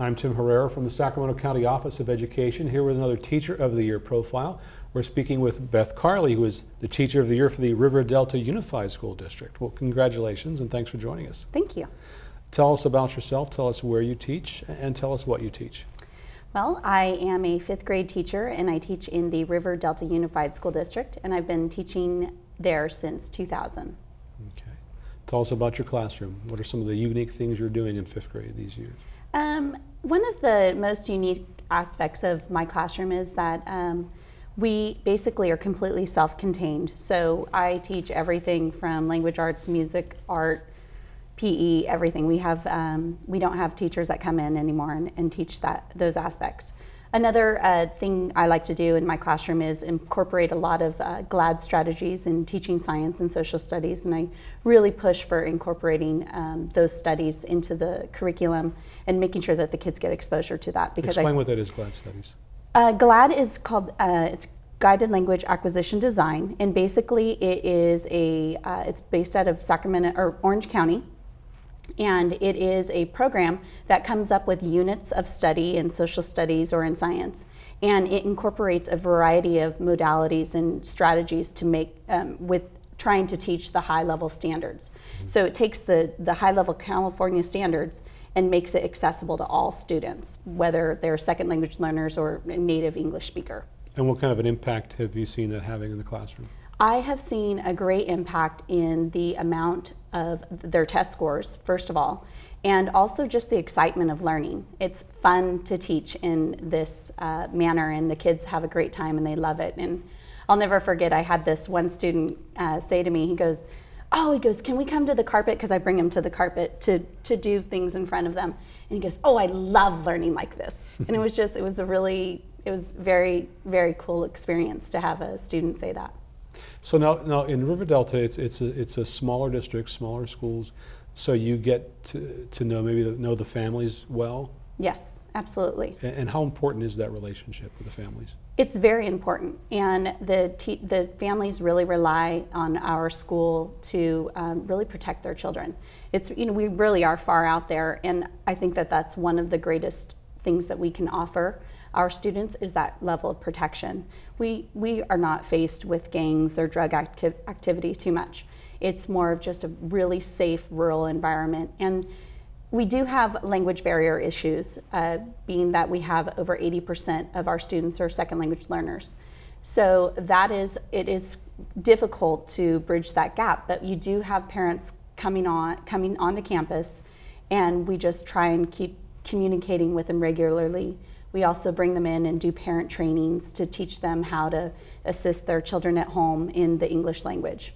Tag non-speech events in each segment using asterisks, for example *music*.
I'm Tim Herrera from the Sacramento County Office of Education, here with another Teacher of the Year profile. We're speaking with Beth Carley, who is the Teacher of the Year for the River Delta Unified School District. Well, congratulations and thanks for joining us. Thank you. Tell us about yourself, tell us where you teach, and tell us what you teach. Well, I am a fifth grade teacher and I teach in the River Delta Unified School District and I've been teaching there since 2000. Okay. Tell us about your classroom. What are some of the unique things you're doing in fifth grade these years? Um, one of the most unique aspects of my classroom is that um, we basically are completely self-contained. So I teach everything from language arts, music, art, PE, everything. We have um, we don't have teachers that come in anymore and, and teach that those aspects. Another uh, thing I like to do in my classroom is incorporate a lot of uh, GLAD strategies in teaching science and social studies, and I really push for incorporating um, those studies into the curriculum and making sure that the kids get exposure to that. Because explain I, what that is, GLAD studies. Uh, GLAD is called uh, it's guided language acquisition design, and basically it is a uh, it's based out of Sacramento or Orange County and it is a program that comes up with units of study in social studies or in science. And it incorporates a variety of modalities and strategies to make, um, with trying to teach the high level standards. Mm -hmm. So it takes the, the high level California standards and makes it accessible to all students, whether they're second language learners or native English speaker. And what kind of an impact have you seen that having in the classroom? I have seen a great impact in the amount of their test scores, first of all, and also just the excitement of learning. It's fun to teach in this uh, manner, and the kids have a great time and they love it. And I'll never forget, I had this one student uh, say to me, he goes, oh, he goes, can we come to the carpet? Because I bring him to the carpet to, to do things in front of them. And he goes, oh, I love learning like this. *laughs* and it was just, it was a really, it was very, very cool experience to have a student say that. So now, now in River Delta, it's, it's, a, it's a smaller district, smaller schools, so you get to, to know maybe the, know the families well? Yes, absolutely. And, and, how important is that relationship with the families? It's very important, and the, the families really rely on our school to um, really protect their children. It's, you know, we really are far out there, and I think that that's one of the greatest things that we can offer our students is that level of protection. We, we are not faced with gangs or drug acti activity too much. It's more of just a really safe rural environment. And we do have language barrier issues, uh, being that we have over 80% of our students are second language learners. So that is, it is difficult to bridge that gap, but you do have parents coming on, coming onto campus and we just try and keep communicating with them regularly we also bring them in and do parent trainings to teach them how to assist their children at home in the English language.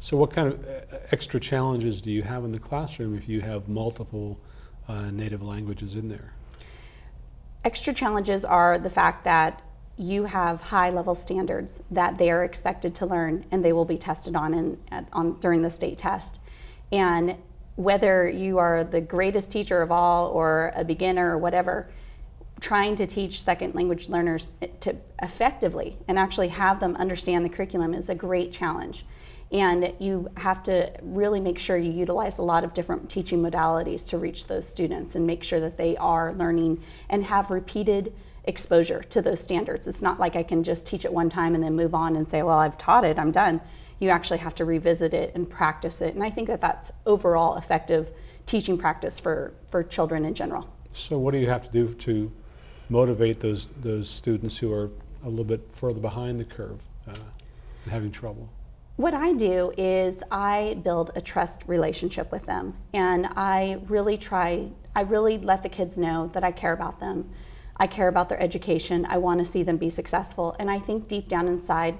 So what kind of uh, extra challenges do you have in the classroom if you have multiple uh, native languages in there? Extra challenges are the fact that you have high level standards that they are expected to learn and they will be tested on, in, on during the state test. And whether you are the greatest teacher of all or a beginner or whatever, trying to teach second language learners to effectively and actually have them understand the curriculum is a great challenge. And you have to really make sure you utilize a lot of different teaching modalities to reach those students and make sure that they are learning and have repeated exposure to those standards. It's not like I can just teach it one time and then move on and say, well, I've taught it, I'm done. You actually have to revisit it and practice it. And I think that that's overall effective teaching practice for, for children in general. So what do you have to do to motivate those, those students who are a little bit further behind the curve uh, and having trouble? What I do is I build a trust relationship with them and I really try, I really let the kids know that I care about them. I care about their education. I want to see them be successful. And I think deep down inside,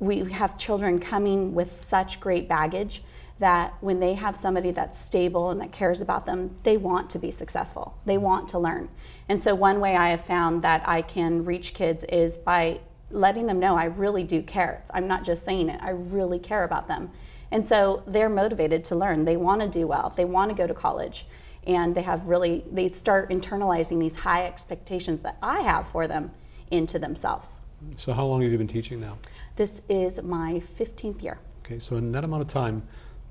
we have children coming with such great baggage that when they have somebody that's stable and that cares about them, they want to be successful. They want to learn. And so one way I have found that I can reach kids is by letting them know I really do care. I'm not just saying it, I really care about them. And so they're motivated to learn. They want to do well. They want to go to college. And they have really, they start internalizing these high expectations that I have for them into themselves. So how long have you been teaching now? This is my 15th year. Okay, so in that amount of time,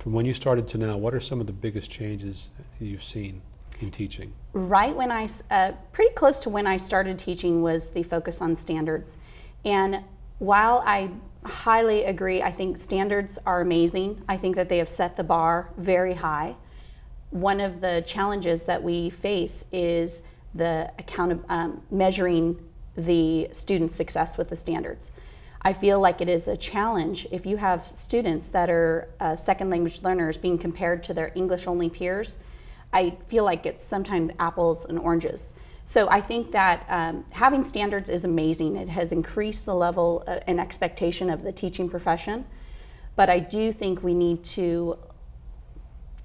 from when you started to now, what are some of the biggest changes you've seen? in teaching? right when I, uh, pretty close to when I started teaching was the focus on standards. And while I highly agree, I think standards are amazing. I think that they have set the bar very high. One of the challenges that we face is the account um, measuring the student's success with the standards. I feel like it is a challenge if you have students that are uh, second language learners being compared to their English only peers. I feel like it's sometimes apples and oranges. So I think that um, having standards is amazing. It has increased the level uh, and expectation of the teaching profession. But I do think we need to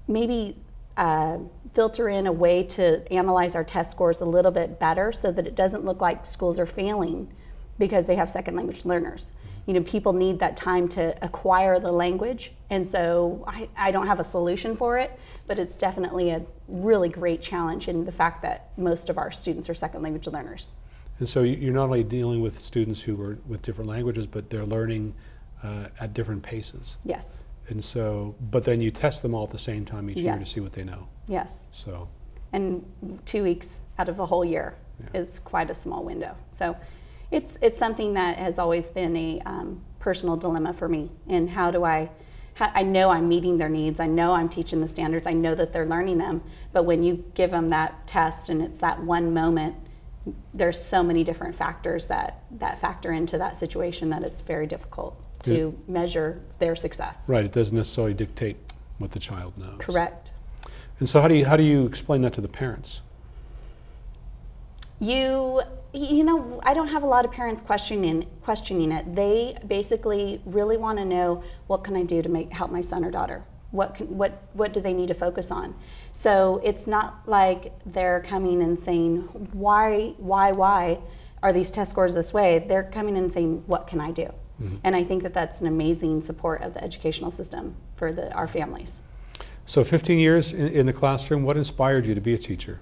maybe uh, filter in a way to analyze our test scores a little bit better so that it doesn't look like schools are failing because they have second language learners. You know, people need that time to acquire the language, and so I, I don't have a solution for it, but it's definitely a really great challenge in the fact that most of our students are second language learners. And so you- you're not only dealing with students who are with different languages, but they're learning uh, at different paces. Yes, And so, but then you test them all at the same time each year to see what they know. yes. So, and two weeks out of a whole year Yeah. is quite a small window. So it's it's something that has always been a um, personal dilemma for me. And how do I? How, I know I'm meeting their needs. I know I'm teaching the standards. I know that they're learning them. But when you give them that test and it's that one moment, there's so many different factors that that factor into that situation that it's very difficult to measure their success. right, it doesn't necessarily dictate what the child knows. Correct. And so how do you, how do you explain that to the parents? You you know, I don't have a lot of parents questioning questioning it. They basically really want to know what can I do to make help my son or daughter? What can, what what do they need to focus on? So it's not like they're coming and saying why why why are these test scores this way? They're coming and saying what can I do? Mm-hmm. And I think that that's an amazing support of the educational system for the, our families. So 15 years in, in the classroom, what inspired you to be a teacher?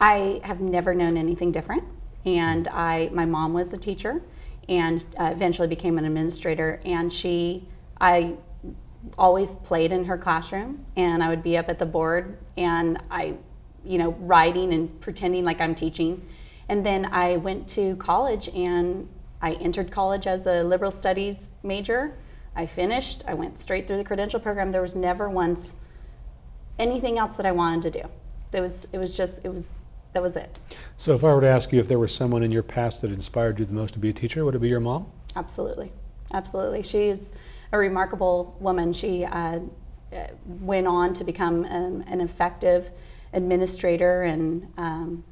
I have never known anything different, and I my mom was a teacher, and uh, eventually became an administrator. And she, I always played in her classroom, and I would be up at the board, and I, you know, writing and pretending like I'm teaching. And then I went to college, and I entered college as a liberal studies major. I finished. I went straight through the credential program. There was never once anything else that I wanted to do. It was it was just it was that was it. So if I were to ask you if there was someone in your past that inspired you the most to be a teacher, would it be your mom? Absolutely, absolutely. She's a remarkable woman. She uh, went on to become um, an effective administrator, and um,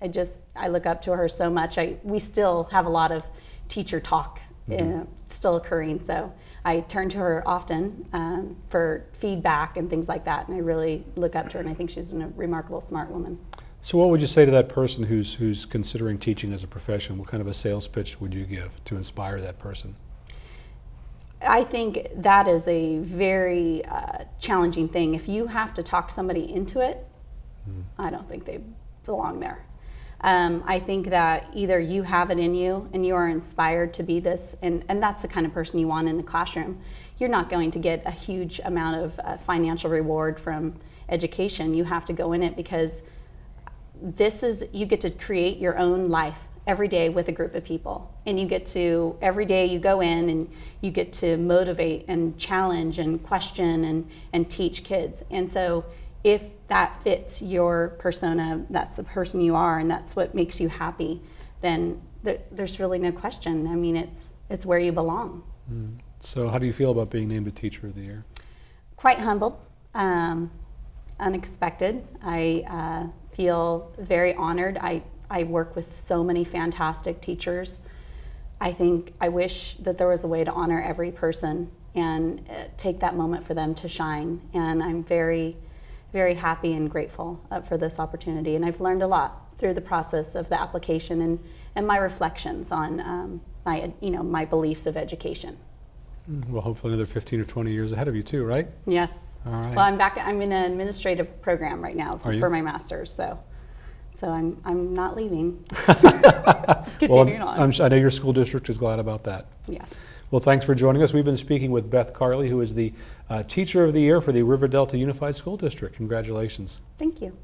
I just I look up to her so much. I we still have a lot of teacher talk uh, still occurring, so I turn to her often um, for feedback and things like that. And I really look up to her, and I think she's a remarkable, smart woman. So what would you say to that person who's, who's considering teaching as a profession? What kind of a sales pitch would you give to inspire that person? I think that is a very uh, challenging thing. If you have to talk somebody into it, I don't think they belong there. Um, I think that either you have it in you and you are inspired to be this, and, and that's the kind of person you want in the classroom. You're not going to get a huge amount of uh, financial reward from education. You have to go in it because this is you get to create your own life every day with a group of people. And you get to every day you go in and you get to motivate and challenge and question and and teach kids. And so if that fits your persona that's the person you are and that's what makes you happy then th- there's really no question. I mean it's it's where you belong. So how do you feel about being named a Teacher of the Year? quite humbled, um, unexpected. I uh, feel very honored. I, I work with so many fantastic teachers. I think I wish that there was a way to honor every person and uh, take that moment for them to shine. And I'm very, very happy and grateful uh, for this opportunity. And I've learned a lot through the process of the application and, and my reflections on um, my, you know, my beliefs of education. Well, hopefully another 15 or 20 years ahead of you too, right? Yes. All right. Well, I'm back. I'm in an administrative program right now you? for my master's, so so I'm I'm not leaving. *laughs* well, Continuing I'm, on. I'm I know your school district is glad about that. yes. Well, thanks for joining us. We've been speaking with Beth Carley, who is the uh, Teacher of the Year for the River Delta Unified School District. Congratulations. Thank you.